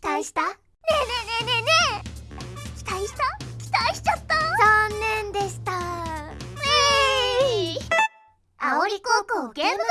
期待した？ねえねえねえねえねえ期待した？期待しちゃった？残念でした。えい、あおり高校ゲーム部。